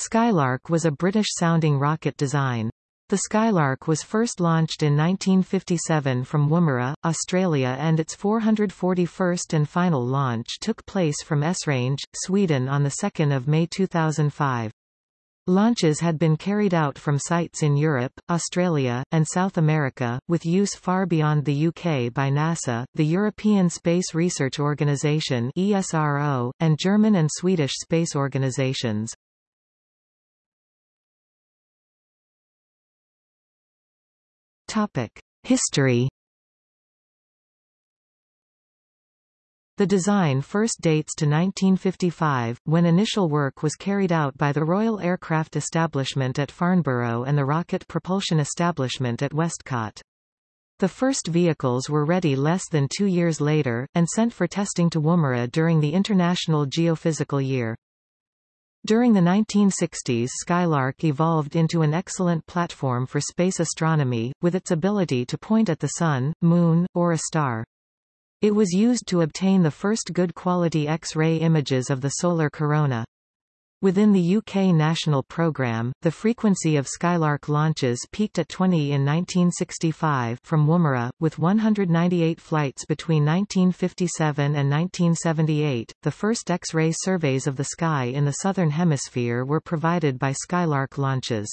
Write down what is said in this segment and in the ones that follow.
Skylark was a British-sounding rocket design. The Skylark was first launched in 1957 from Woomera, Australia and its 441st and final launch took place from Esrange, Sweden on 2 May 2005. Launches had been carried out from sites in Europe, Australia, and South America, with use far beyond the UK by NASA, the European Space Research Organisation ESRO, and German and Swedish space organisations. History The design first dates to 1955, when initial work was carried out by the Royal Aircraft Establishment at Farnborough and the Rocket Propulsion Establishment at Westcott. The first vehicles were ready less than two years later, and sent for testing to Woomera during the International Geophysical Year. During the 1960s Skylark evolved into an excellent platform for space astronomy, with its ability to point at the Sun, Moon, or a star. It was used to obtain the first good quality X-ray images of the solar corona. Within the UK national programme, the frequency of Skylark launches peaked at 20 in 1965 from Woomera, with 198 flights between 1957 and 1978. The first X-ray surveys of the sky in the southern hemisphere were provided by Skylark launches.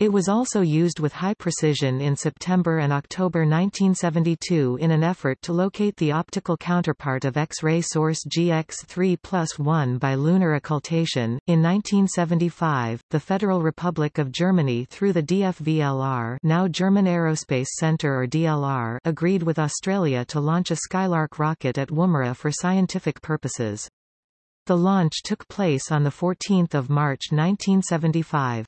It was also used with high precision in September and October 1972 in an effort to locate the optical counterpart of X-ray source GX3 plus 1 by lunar occultation. In 1975, the Federal Republic of Germany through the DFVLR now German Aerospace Center or DLR agreed with Australia to launch a Skylark rocket at Woomera for scientific purposes. The launch took place on 14 March 1975.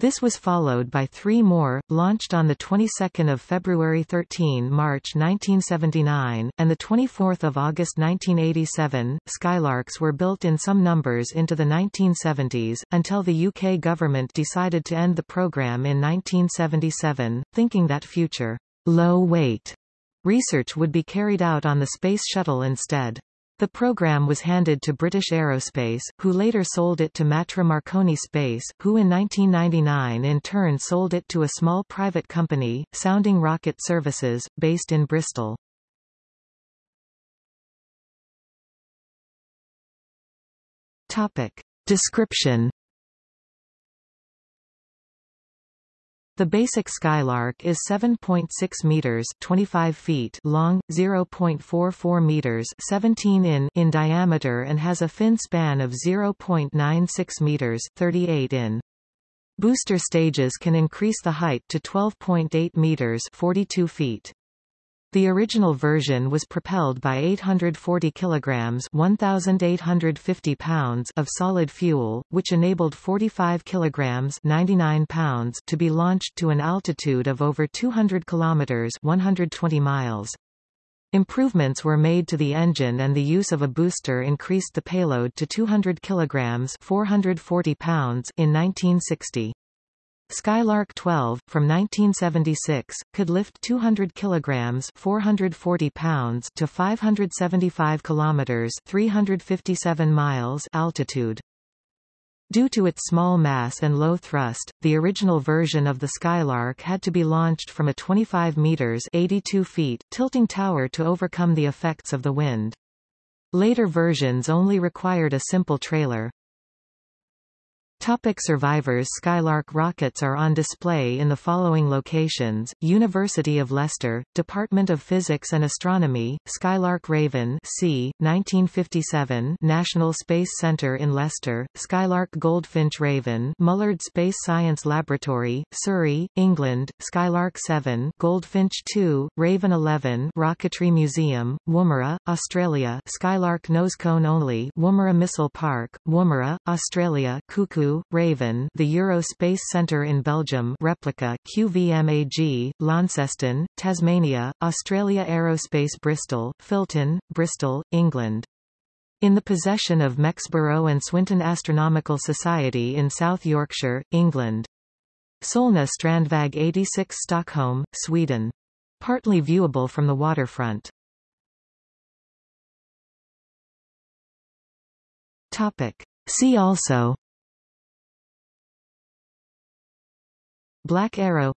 This was followed by three more, launched on the 22nd of February 13 March 1979, and the 24th of August 1987. Skylarks were built in some numbers into the 1970s, until the UK government decided to end the programme in 1977, thinking that future low-weight research would be carried out on the Space Shuttle instead. The program was handed to British Aerospace, who later sold it to Matra Marconi Space, who in 1999 in turn sold it to a small private company, Sounding Rocket Services, based in Bristol. Topic. Description The basic Skylark is 7.6 meters (25 feet) long, 0.44 meters (17 in) in diameter and has a fin span of 0.96 meters (38 in). Booster stages can increase the height to 12.8 meters (42 feet). The original version was propelled by 840 kilograms (1850 pounds) of solid fuel, which enabled 45 kilograms (99 pounds) to be launched to an altitude of over 200 kilometers (120 miles). Improvements were made to the engine and the use of a booster increased the payload to 200 kilograms (440 pounds) in 1960. Skylark 12, from 1976, could lift 200 kilograms 440 pounds to 575 kilometers 357 miles altitude. Due to its small mass and low thrust, the original version of the Skylark had to be launched from a 25 meters 82 feet tilting tower to overcome the effects of the wind. Later versions only required a simple trailer. Topic survivors Skylark rockets are on display in the following locations, University of Leicester, Department of Physics and Astronomy, Skylark Raven C, 1957 National Space Centre in Leicester, Skylark Goldfinch Raven Mullard Space Science Laboratory, Surrey, England, Skylark 7 Goldfinch 2, Raven 11 Rocketry Museum, Woomera, Australia Skylark Nosecone Only Woomera Missile Park, Woomera, Australia Cuckoo Raven the Euro Space Centre in Belgium replica QVMAG, Launceston, Tasmania, Australia Aerospace Bristol, Filton, Bristol, England. In the possession of Mexborough and Swinton Astronomical Society in South Yorkshire, England. Solna Strandväg 86 Stockholm, Sweden. Partly viewable from the waterfront. Topic. See also Black Arrow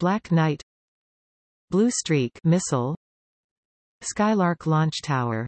Black Knight Blue Streak missile Skylark launch tower